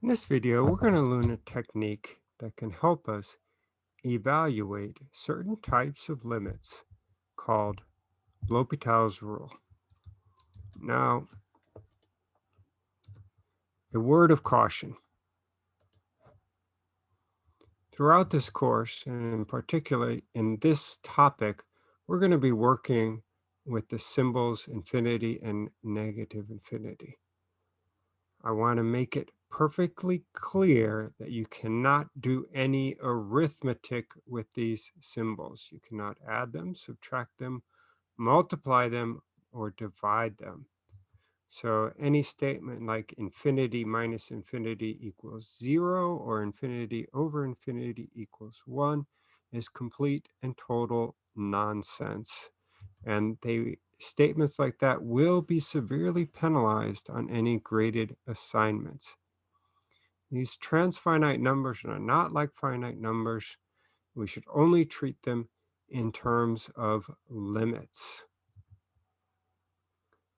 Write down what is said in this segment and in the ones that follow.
In this video, we're going to learn a technique that can help us evaluate certain types of limits called L'Hopital's rule. Now, a word of caution. Throughout this course, and in particular in this topic, we're going to be working with the symbols infinity and negative infinity. I want to make it perfectly clear that you cannot do any arithmetic with these symbols. You cannot add them, subtract them, multiply them, or divide them. So any statement like infinity minus infinity equals zero or infinity over infinity equals one is complete and total nonsense. And they statements like that will be severely penalized on any graded assignments. These transfinite numbers are not like finite numbers. We should only treat them in terms of limits.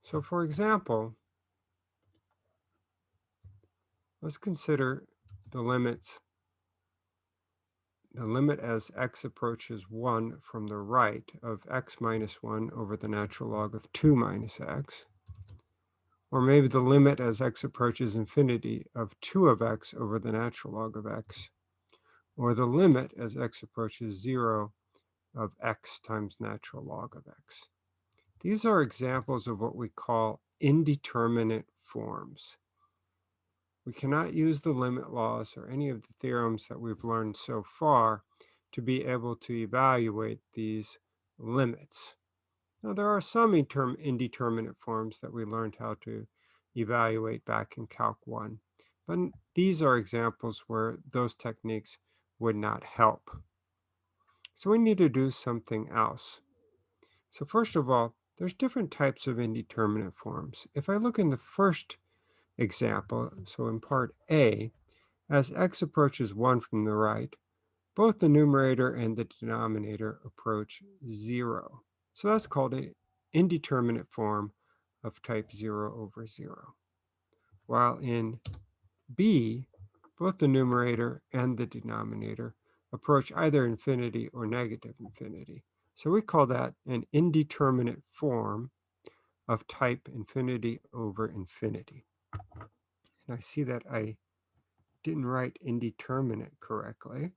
So for example, let's consider the limits, the limit as x approaches 1 from the right of x minus 1 over the natural log of 2 minus x or maybe the limit as x approaches infinity of 2 of x over the natural log of x, or the limit as x approaches 0 of x times natural log of x. These are examples of what we call indeterminate forms. We cannot use the limit laws or any of the theorems that we've learned so far to be able to evaluate these limits. Now, there are some indeterminate forms that we learned how to evaluate back in Calc 1, but these are examples where those techniques would not help. So we need to do something else. So first of all, there's different types of indeterminate forms. If I look in the first example, so in part A, as x approaches 1 from the right, both the numerator and the denominator approach 0. So that's called an indeterminate form of type 0 over 0. While in B, both the numerator and the denominator approach either infinity or negative infinity. So we call that an indeterminate form of type infinity over infinity. And I see that I didn't write indeterminate correctly.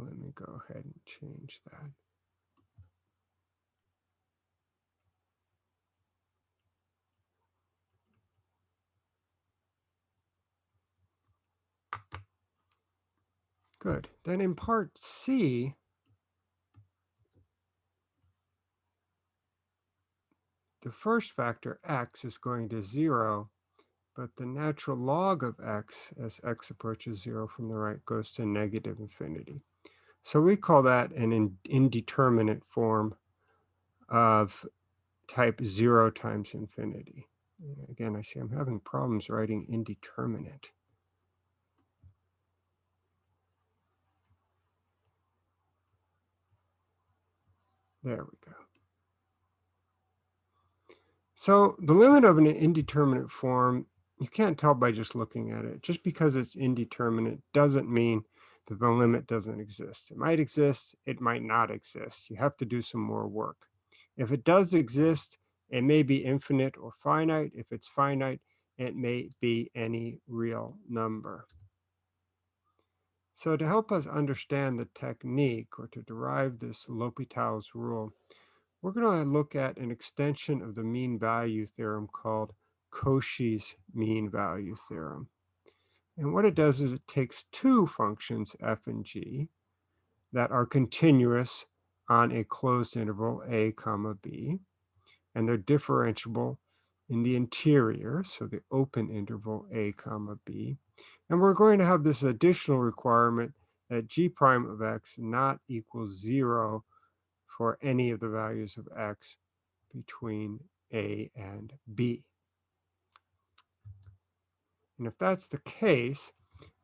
Let me go ahead and change that. Good. Then in part C, the first factor, x, is going to 0, but the natural log of x as x approaches 0 from the right goes to negative infinity. So we call that an indeterminate form of type 0 times infinity. And again, I see I'm having problems writing indeterminate. There we go. So the limit of an indeterminate form, you can't tell by just looking at it. Just because it's indeterminate doesn't mean that the limit doesn't exist. It might exist, it might not exist. You have to do some more work. If it does exist, it may be infinite or finite. If it's finite, it may be any real number. So to help us understand the technique or to derive this L'Hopital's rule, we're going to look at an extension of the mean value theorem called Cauchy's mean value theorem. And what it does is it takes two functions, f and g, that are continuous on a closed interval a comma b, and they're differentiable in the interior, so the open interval a comma b, and we're going to have this additional requirement that g prime of x not equals zero for any of the values of x between a and b. And if that's the case,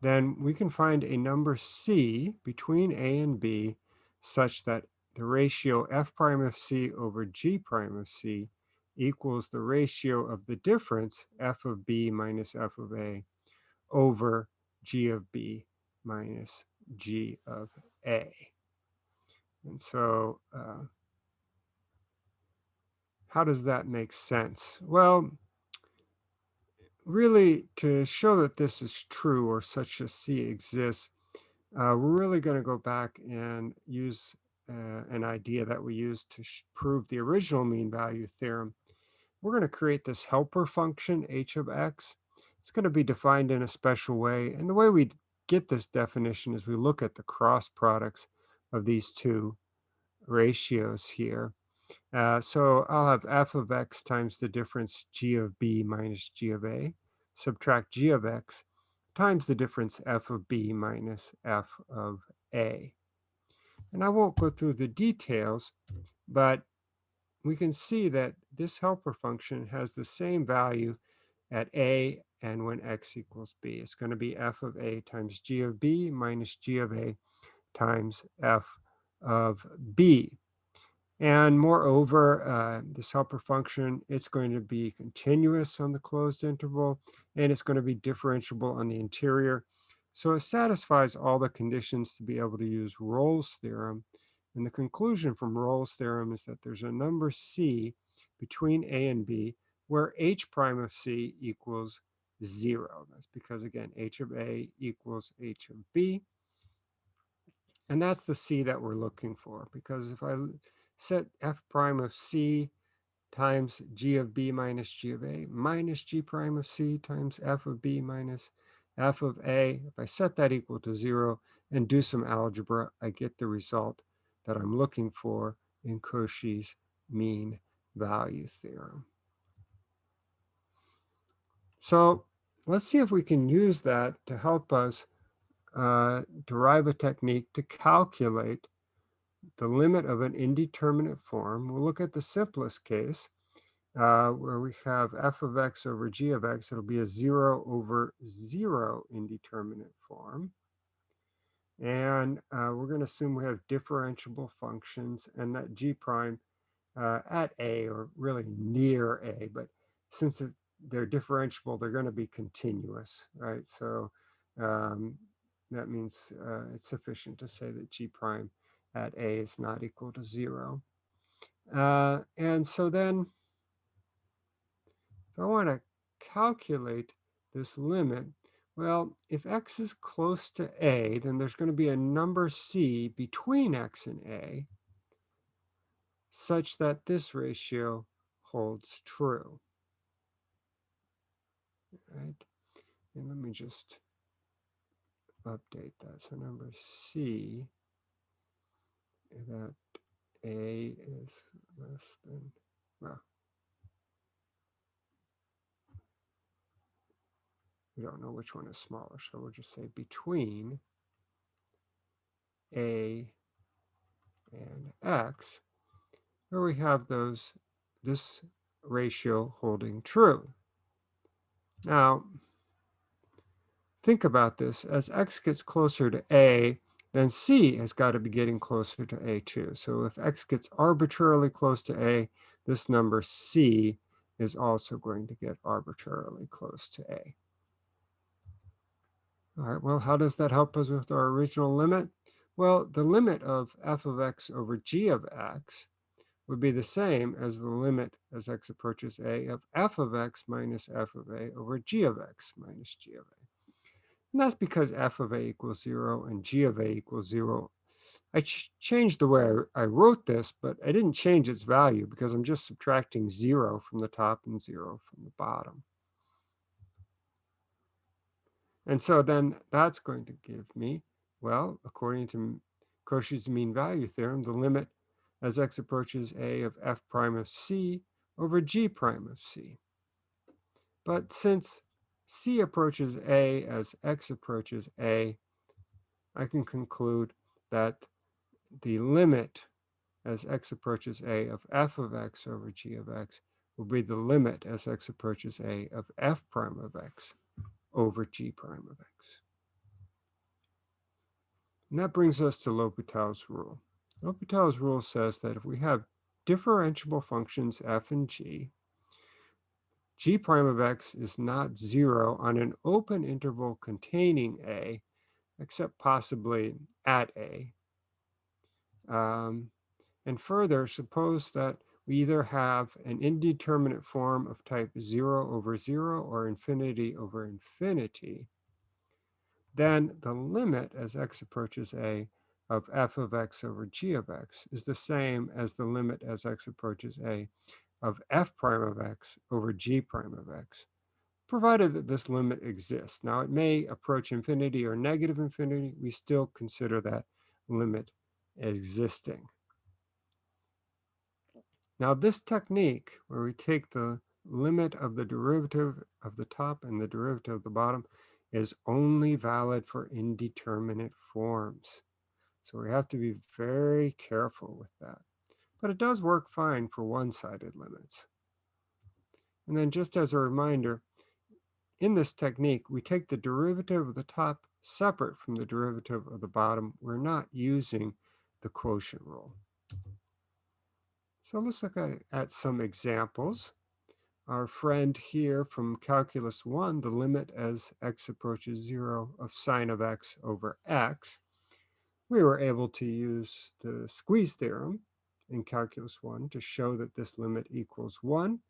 then we can find a number c between a and b such that the ratio f prime of c over g prime of c equals the ratio of the difference f of b minus f of a over g of b minus g of a. And so uh, how does that make sense? Well, really to show that this is true or such a C exists, uh, we're really going to go back and use uh, an idea that we used to prove the original mean value theorem. We're going to create this helper function, h of x. It's going to be defined in a special way. And the way we get this definition is we look at the cross products of these two ratios here. Uh, so I'll have f of x times the difference g of b minus g of a, subtract g of x, times the difference f of b minus f of a. And I won't go through the details, but we can see that this helper function has the same value at a and when x equals b. It's going to be f of a times g of b minus g of a times f of b. And moreover, uh, this helper function, it's going to be continuous on the closed interval, and it's going to be differentiable on the interior. So it satisfies all the conditions to be able to use Rolle's theorem. And the conclusion from Rolle's theorem is that there's a number c between a and b where h prime of c equals zero. That's because, again, h of a equals h of b. And that's the c that we're looking for, because if I set f prime of c times g of b minus g of a minus g prime of c times f of b minus f of a. If I set that equal to zero and do some algebra, I get the result that I'm looking for in Cauchy's mean value theorem. So let's see if we can use that to help us uh, derive a technique to calculate the limit of an indeterminate form. We'll look at the simplest case uh, where we have f of x over g of x. It'll be a zero over zero indeterminate form. And uh, we're going to assume we have differentiable functions and that g prime uh, at a or really near a, but since it, they're differentiable, they're going to be continuous, right? So um, that means uh, it's sufficient to say that g prime at a is not equal to zero. Uh, and so then if I want to calculate this limit, well, if x is close to a, then there's going to be a number c between x and a such that this ratio holds true. Right? And let me just update that. So number c that A is less than, well, we don't know which one is smaller, so we'll just say between A and X, where we have those, this ratio holding true. Now, think about this. As X gets closer to A, then C has got to be getting closer to A2. So if X gets arbitrarily close to A, this number C is also going to get arbitrarily close to A. All right, well, how does that help us with our original limit? Well, the limit of f of x over g of x would be the same as the limit as x approaches a of f of x minus f of a over g of x minus g of a. And that's because f of a equals 0 and g of a equals 0. I ch changed the way I, I wrote this, but I didn't change its value because I'm just subtracting 0 from the top and 0 from the bottom. And so then that's going to give me, well, according to Cauchy's mean value theorem, the limit as x approaches a of f prime of c over g prime of c. But since C approaches A as X approaches A, I can conclude that the limit as X approaches A of f of X over G of X will be the limit as X approaches A of f prime of X over G prime of X. And that brings us to L'Hopital's rule. L'Hopital's rule says that if we have differentiable functions f and g, g prime of x is not zero on an open interval containing a, except possibly at a. Um, and further, suppose that we either have an indeterminate form of type 0 over 0 or infinity over infinity, then the limit as x approaches a of f of x over g of x is the same as the limit as x approaches a of f prime of x over g prime of x, provided that this limit exists. Now, it may approach infinity or negative infinity. We still consider that limit existing. Now, this technique, where we take the limit of the derivative of the top and the derivative of the bottom, is only valid for indeterminate forms. So we have to be very careful with that. But it does work fine for one-sided limits. And then just as a reminder, in this technique, we take the derivative of the top separate from the derivative of the bottom. We're not using the quotient rule. So let's look at, at some examples. Our friend here from Calculus 1, the limit as x approaches 0 of sine of x over x, we were able to use the squeeze theorem in Calculus 1 to show that this limit equals 1.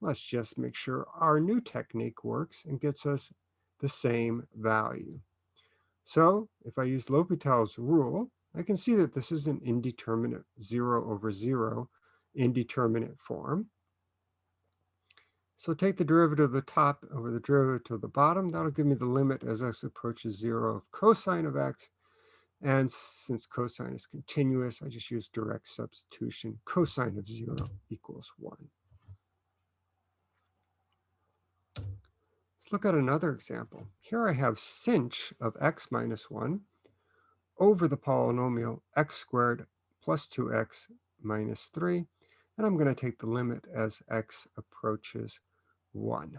Let's just make sure our new technique works and gets us the same value. So if I use L'Hopital's rule, I can see that this is an indeterminate 0 over 0 indeterminate form. So take the derivative of the top over the derivative of the bottom. That'll give me the limit as x approaches 0 of cosine of x. And since cosine is continuous, I just use direct substitution. Cosine of 0 equals 1. Let's look at another example. Here I have sinh of x minus 1 over the polynomial x squared plus 2x minus 3 and I'm going to take the limit as x approaches 1.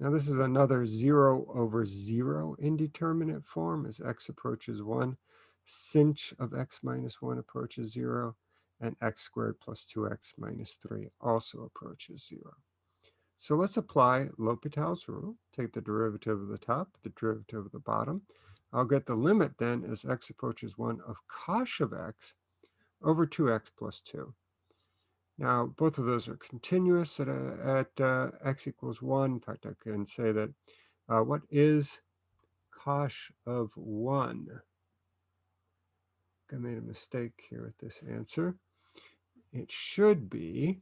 Now this is another 0 over 0 indeterminate form as x approaches 1. Sinh of x minus 1 approaches 0, and x squared plus 2x minus 3 also approaches 0. So let's apply L'Hopital's rule. Take the derivative of the top, the derivative of the bottom. I'll get the limit then as x approaches 1 of cosh of x over 2x plus 2. Now, both of those are continuous at, a, at uh, x equals 1. In fact, I can say that uh, what is cosh of 1? I made a mistake here with this answer. It should be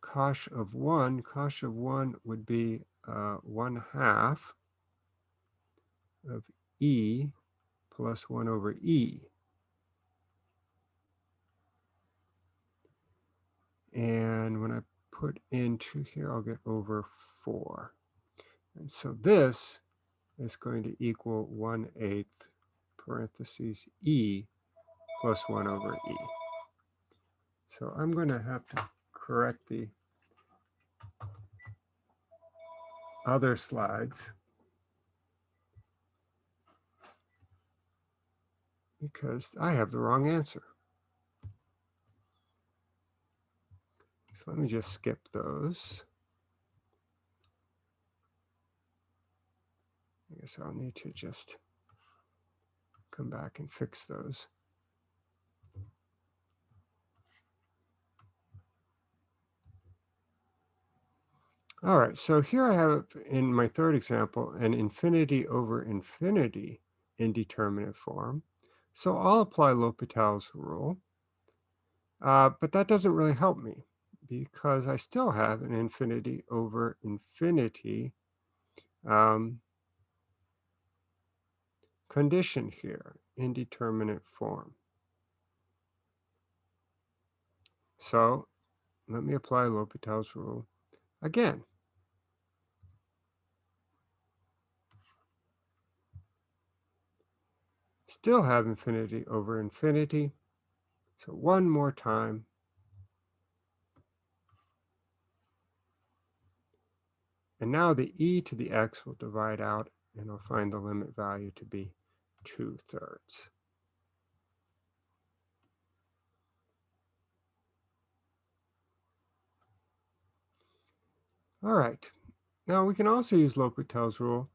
cosh of 1. Cosh of 1 would be uh, 1 half of e plus 1 over e. And when I put into here, I'll get over 4. And so this is going to equal 1 eighth parentheses e plus 1 over e. So I'm going to have to correct the other slides because I have the wrong answer. So let me just skip those. Guess I'll need to just come back and fix those. All right, so here I have in my third example an infinity over infinity indeterminate form. So I'll apply L'Hopital's rule, uh, but that doesn't really help me because I still have an infinity over infinity um, condition here, indeterminate form. So let me apply L'Hopital's rule again. Still have infinity over infinity. So one more time. And now the e to the x will divide out and I'll find the limit value to be 2 thirds. All right. Now we can also use L'Hopital's rule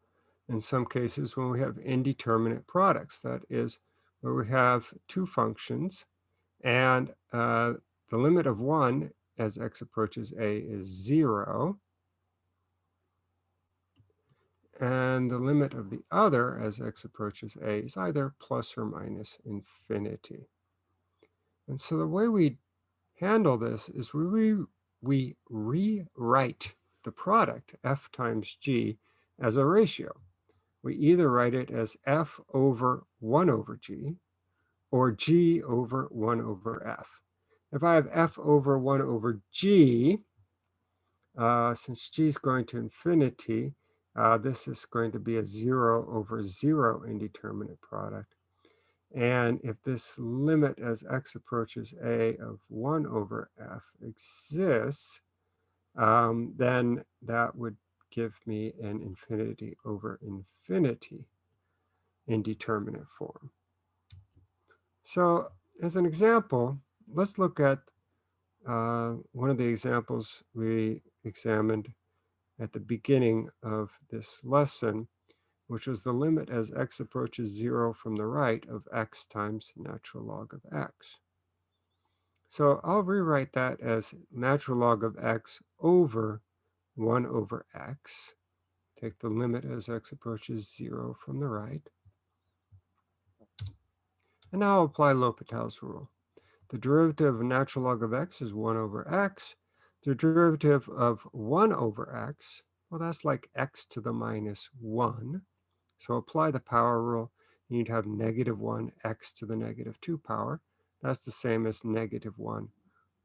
in some cases when we have indeterminate products. That is where we have two functions and uh, the limit of one as x approaches a is zero. And the limit of the other as x approaches a is either plus or minus infinity. And so the way we handle this is we, re we rewrite the product f times g as a ratio. We either write it as f over 1 over g or g over 1 over f. If I have f over 1 over g, uh, since g is going to infinity, uh, this is going to be a 0 over 0 indeterminate product. And if this limit as x approaches a of 1 over f exists, um, then that would give me an infinity over infinity indeterminate form. So as an example, let's look at uh, one of the examples we examined at the beginning of this lesson, which was the limit as x approaches zero from the right of x times natural log of x. So I'll rewrite that as natural log of x over 1 over x. Take the limit as x approaches 0 from the right. And now I'll apply L'Hopital's rule. The derivative of natural log of x is 1 over x. The derivative of 1 over x, well, that's like x to the minus 1. So apply the power rule, and you'd have negative 1 x to the negative 2 power. That's the same as negative 1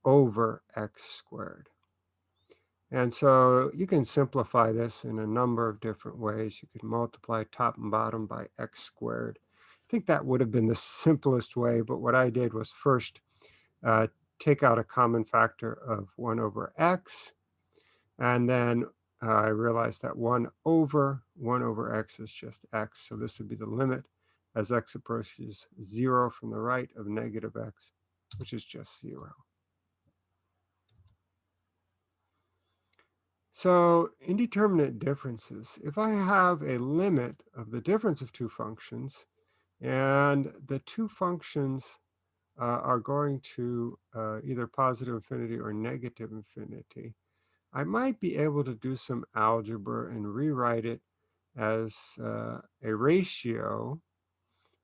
over x squared. And so you can simplify this in a number of different ways. You could multiply top and bottom by x squared. I think that would have been the simplest way, but what I did was first uh, take out a common factor of 1 over x, and then uh, I realized that 1 over 1 over x is just x, so this would be the limit as x approaches 0 from the right of negative x, which is just 0. So indeterminate differences, if I have a limit of the difference of two functions, and the two functions are going to uh, either positive infinity or negative infinity, I might be able to do some algebra and rewrite it as uh, a ratio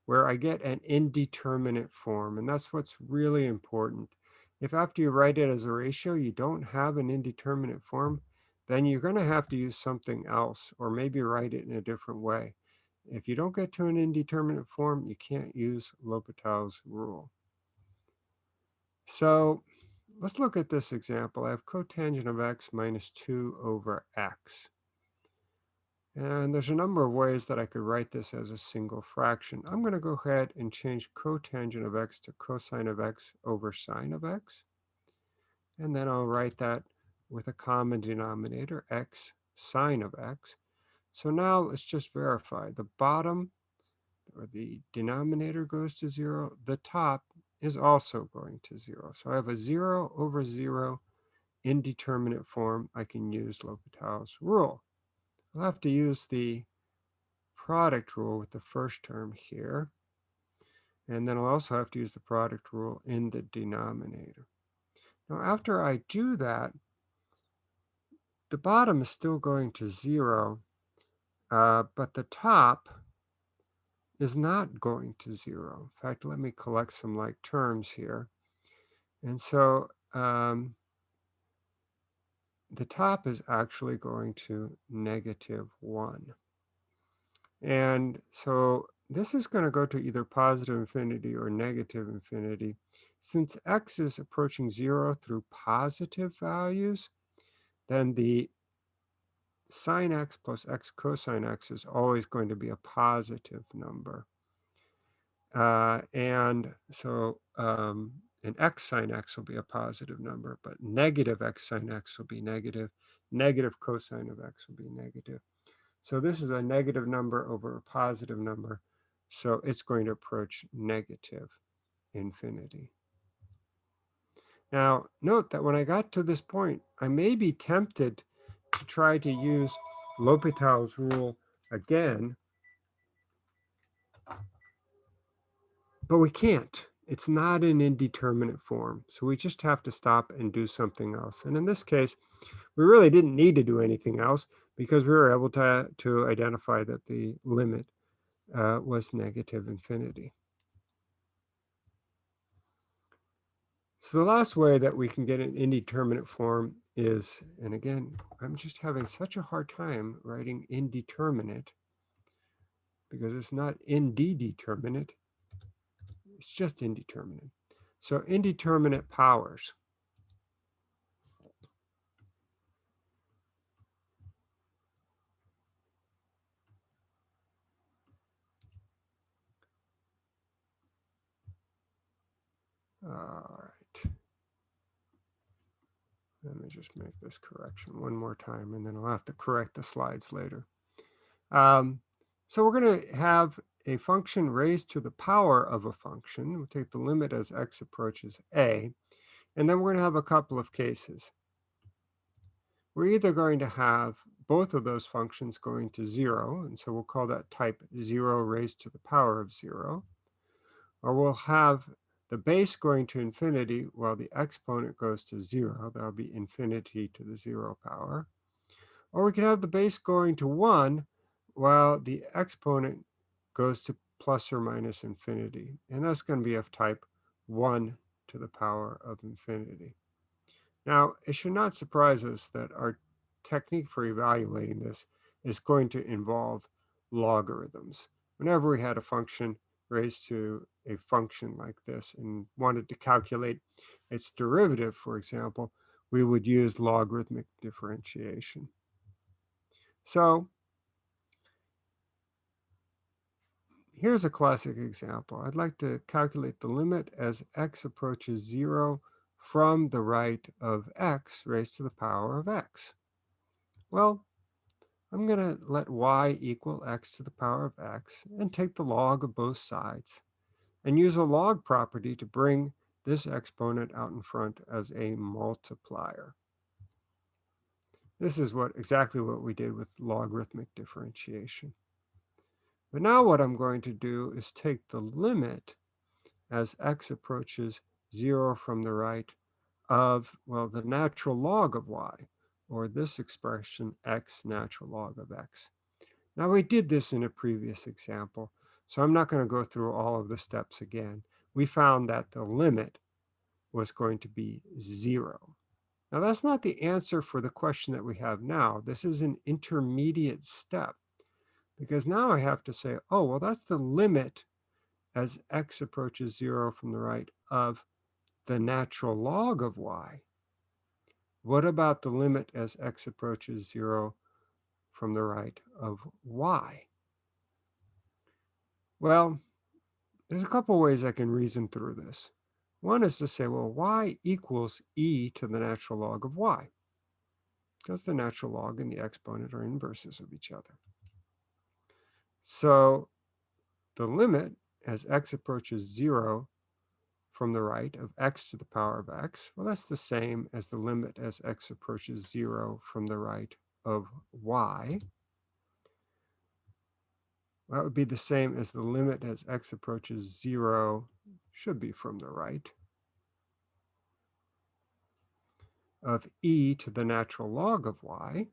where I get an indeterminate form. And that's what's really important. If after you write it as a ratio, you don't have an indeterminate form, then you're going to have to use something else or maybe write it in a different way. If you don't get to an indeterminate form, you can't use L'Hopital's rule. So let's look at this example. I have cotangent of x minus 2 over x. And there's a number of ways that I could write this as a single fraction. I'm going to go ahead and change cotangent of x to cosine of x over sine of x. And then I'll write that with a common denominator, x sine of x. So now let's just verify. The bottom or the denominator goes to zero. The top is also going to zero. So I have a zero over zero indeterminate form. I can use L'Hopital's rule. I'll have to use the product rule with the first term here. And then I'll also have to use the product rule in the denominator. Now, after I do that, the bottom is still going to zero, uh, but the top is not going to zero. In fact, let me collect some like terms here. And so um, the top is actually going to negative 1. And so this is going to go to either positive infinity or negative infinity. Since x is approaching 0 through positive values, then the sine x plus x cosine x is always going to be a positive number. Uh, and so um, an x sine x will be a positive number, but negative x sine x will be negative. Negative cosine of x will be negative. So this is a negative number over a positive number. So it's going to approach negative infinity. Now, note that when I got to this point, I may be tempted to try to use L'Hopital's rule again, but we can't. It's not an indeterminate form. So we just have to stop and do something else. And in this case, we really didn't need to do anything else because we were able to, to identify that the limit uh, was negative infinity. So the last way that we can get an indeterminate form is, and again, I'm just having such a hard time writing indeterminate because it's not indeterminate, it's just indeterminate. So indeterminate powers. Let me just make this correction one more time, and then I'll have to correct the slides later. Um, so we're going to have a function raised to the power of a function. We'll take the limit as x approaches a, and then we're going to have a couple of cases. We're either going to have both of those functions going to zero, and so we'll call that type zero raised to the power of zero, or we'll have the base going to infinity while the exponent goes to zero. That'll be infinity to the zero power. Or we can have the base going to one while the exponent goes to plus or minus infinity. And that's going to be of type 1 to the power of infinity. Now, it should not surprise us that our technique for evaluating this is going to involve logarithms. Whenever we had a function raised to a function like this and wanted to calculate its derivative, for example, we would use logarithmic differentiation. So here's a classic example. I'd like to calculate the limit as x approaches 0 from the right of x raised to the power of x. Well, I'm going to let y equal x to the power of x and take the log of both sides and use a log property to bring this exponent out in front as a multiplier. This is what exactly what we did with logarithmic differentiation. But now what I'm going to do is take the limit as x approaches 0 from the right of, well, the natural log of y, or this expression x natural log of x. Now we did this in a previous example, so I'm not going to go through all of the steps again. We found that the limit was going to be 0. Now that's not the answer for the question that we have now. This is an intermediate step because now I have to say, oh, well, that's the limit as x approaches 0 from the right of the natural log of y. What about the limit as x approaches 0 from the right of y? Well, there's a couple ways I can reason through this. One is to say, well, y equals e to the natural log of y, because the natural log and the exponent are inverses of each other. So the limit as x approaches 0 from the right of x to the power of x, well, that's the same as the limit as x approaches 0 from the right of y. That would be the same as the limit as x approaches 0 should be from the right of e to the natural log of y.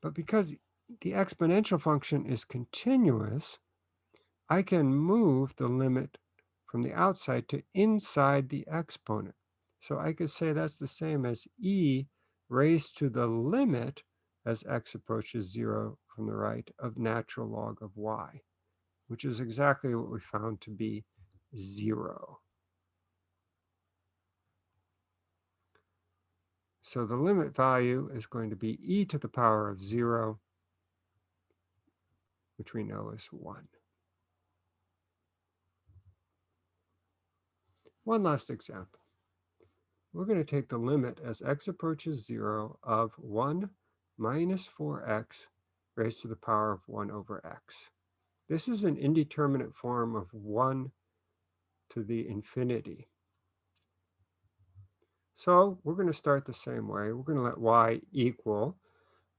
But because the exponential function is continuous, I can move the limit from the outside to inside the exponent. So I could say that's the same as e raised to the limit as x approaches 0 from the right of natural log of y, which is exactly what we found to be 0. So the limit value is going to be e to the power of 0, which we know is 1. One last example. We're going to take the limit as x approaches 0 of 1 minus 4x raised to the power of 1 over x. This is an indeterminate form of 1 to the infinity. So we're going to start the same way. We're going to let y equal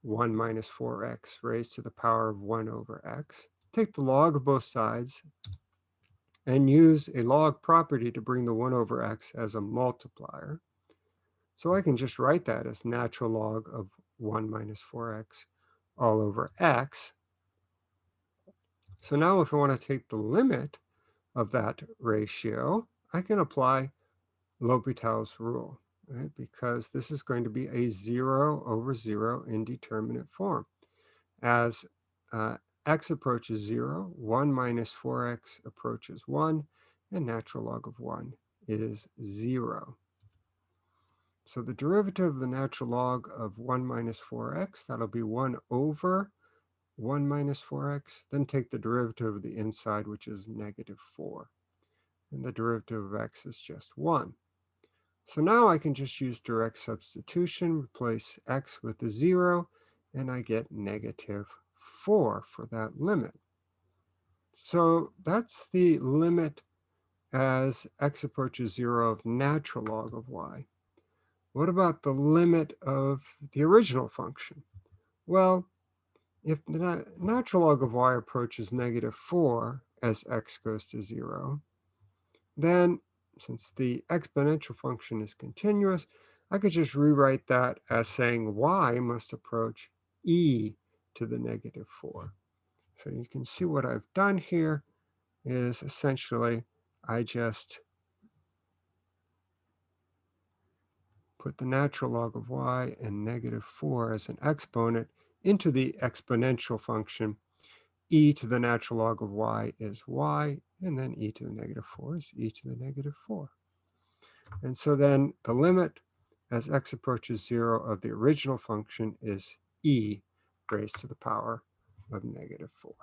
1 minus 4x raised to the power of 1 over x. Take the log of both sides and use a log property to bring the 1 over x as a multiplier. So I can just write that as natural log of 1 minus 4x all over x. So now if I want to take the limit of that ratio, I can apply L'Hopital's rule, right? Because this is going to be a 0 over 0 indeterminate form. As uh, x approaches 0, 1 minus 4x approaches 1, and natural log of 1 is 0. So the derivative of the natural log of 1 minus 4x, that'll be 1 over 1 minus 4x. Then take the derivative of the inside, which is negative 4. And the derivative of x is just 1. So now I can just use direct substitution, replace x with a 0, and I get negative 4 for that limit. So that's the limit as x approaches 0 of natural log of y. What about the limit of the original function? Well, if the natural log of y approaches negative 4 as x goes to 0, then since the exponential function is continuous, I could just rewrite that as saying y must approach e to the negative 4. So you can see what I've done here is essentially I just put the natural log of y and negative 4 as an exponent into the exponential function. e to the natural log of y is y, and then e to the negative 4 is e to the negative 4. And so then the limit as x approaches 0 of the original function is e raised to the power of negative 4.